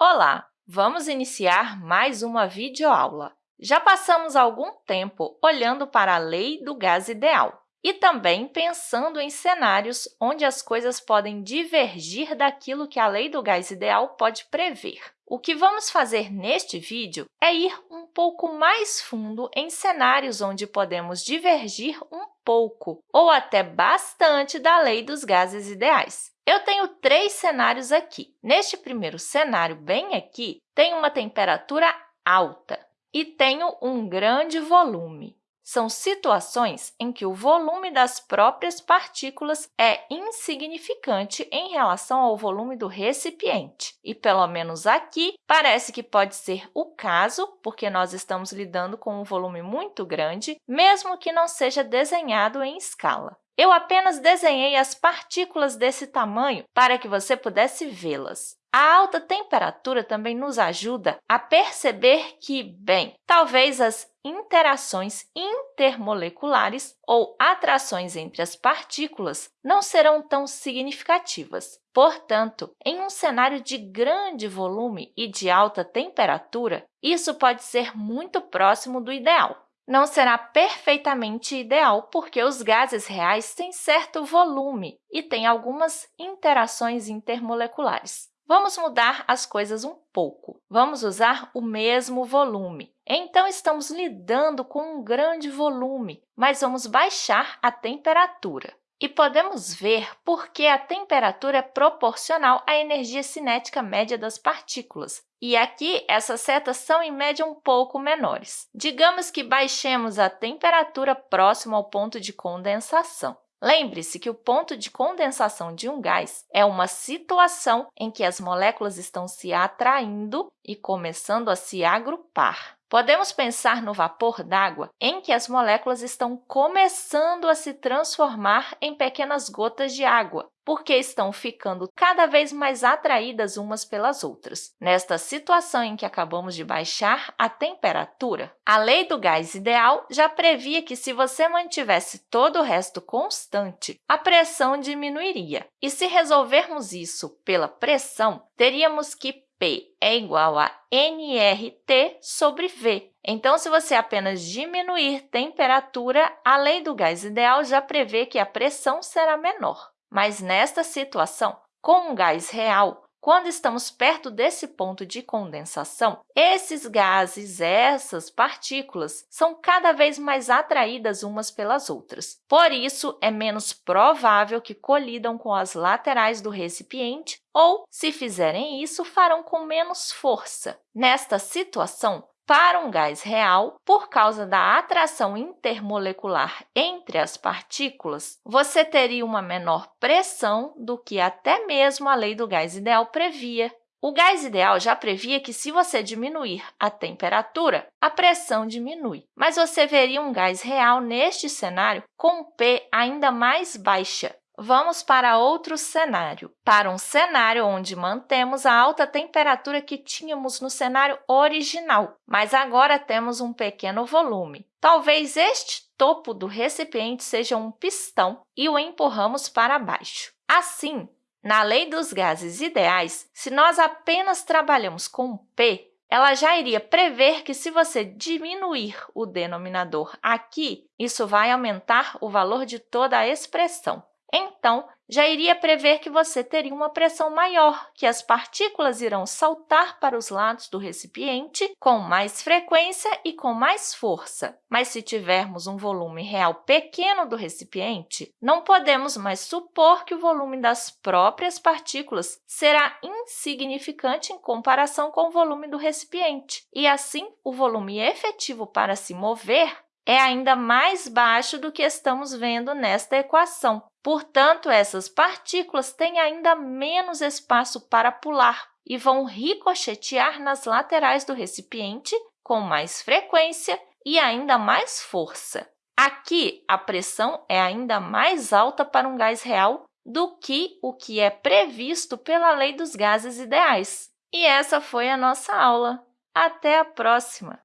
Olá! Vamos iniciar mais uma videoaula. Já passamos algum tempo olhando para a lei do gás ideal e também pensando em cenários onde as coisas podem divergir daquilo que a lei do gás ideal pode prever. O que vamos fazer neste vídeo é ir um pouco mais fundo em cenários onde podemos divergir um pouco ou até bastante da lei dos gases ideais. Eu tenho três cenários aqui. Neste primeiro cenário, bem aqui, tem uma temperatura alta e tenho um grande volume. São situações em que o volume das próprias partículas é insignificante em relação ao volume do recipiente. E, pelo menos aqui, parece que pode ser o caso, porque nós estamos lidando com um volume muito grande, mesmo que não seja desenhado em escala. Eu apenas desenhei as partículas desse tamanho para que você pudesse vê-las. A alta temperatura também nos ajuda a perceber que, bem, talvez as interações intermoleculares ou atrações entre as partículas não serão tão significativas. Portanto, em um cenário de grande volume e de alta temperatura, isso pode ser muito próximo do ideal não será perfeitamente ideal, porque os gases reais têm certo volume e têm algumas interações intermoleculares. Vamos mudar as coisas um pouco. Vamos usar o mesmo volume. Então, estamos lidando com um grande volume, mas vamos baixar a temperatura. E podemos ver por que a temperatura é proporcional à energia cinética média das partículas. E aqui, essas setas são, em média, um pouco menores. Digamos que baixemos a temperatura próximo ao ponto de condensação. Lembre-se que o ponto de condensação de um gás é uma situação em que as moléculas estão se atraindo e começando a se agrupar. Podemos pensar no vapor d'água, em que as moléculas estão começando a se transformar em pequenas gotas de água, porque estão ficando cada vez mais atraídas umas pelas outras. Nesta situação em que acabamos de baixar a temperatura, a lei do gás ideal já previa que, se você mantivesse todo o resto constante, a pressão diminuiria. E se resolvermos isso pela pressão, teríamos que P é igual a nRT sobre V. Então, se você apenas diminuir temperatura, a lei do gás ideal já prevê que a pressão será menor. Mas, nesta situação, com um gás real, quando estamos perto desse ponto de condensação, esses gases, essas partículas, são cada vez mais atraídas umas pelas outras. Por isso, é menos provável que colidam com as laterais do recipiente ou, se fizerem isso, farão com menos força. Nesta situação, para um gás real, por causa da atração intermolecular entre as partículas, você teria uma menor pressão do que até mesmo a lei do gás ideal previa. O gás ideal já previa que, se você diminuir a temperatura, a pressão diminui. Mas você veria um gás real neste cenário com P ainda mais baixa, Vamos para outro cenário, para um cenário onde mantemos a alta temperatura que tínhamos no cenário original, mas agora temos um pequeno volume. Talvez este topo do recipiente seja um pistão e o empurramos para baixo. Assim, na lei dos gases ideais, se nós apenas trabalhamos com P, ela já iria prever que, se você diminuir o denominador aqui, isso vai aumentar o valor de toda a expressão. Então, já iria prever que você teria uma pressão maior, que as partículas irão saltar para os lados do recipiente com mais frequência e com mais força. Mas se tivermos um volume real pequeno do recipiente, não podemos mais supor que o volume das próprias partículas será insignificante em comparação com o volume do recipiente, e assim o volume efetivo para se mover é ainda mais baixo do que estamos vendo nesta equação. Portanto, essas partículas têm ainda menos espaço para pular e vão ricochetear nas laterais do recipiente com mais frequência e ainda mais força. Aqui, a pressão é ainda mais alta para um gás real do que o que é previsto pela lei dos gases ideais. E essa foi a nossa aula. Até a próxima!